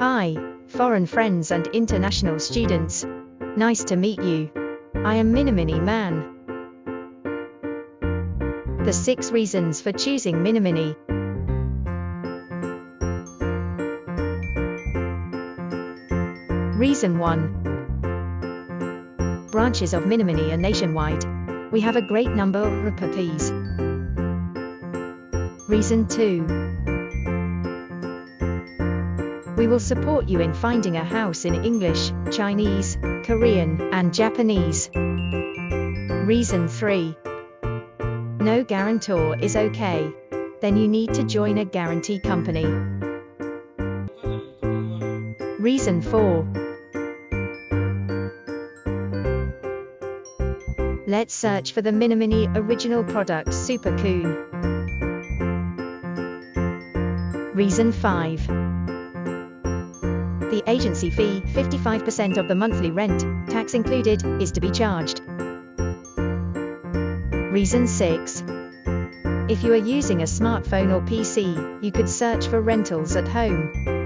Hi, foreign friends and international students. Nice to meet you. I am Minimini Man. The 6 reasons for choosing Minimini. Reason 1. Branches of Minimini are nationwide. We have a great number of RPPs. Reason 2. We will support you in finding a house in English, Chinese, Korean, and Japanese. Reason 3. No guarantor is okay. Then you need to join a guarantee company. Reason 4. Let's search for the Minimini original product Super Coon. Reason 5. The agency fee, 55% of the monthly rent, tax included, is to be charged. Reason 6. If you are using a smartphone or PC, you could search for rentals at home.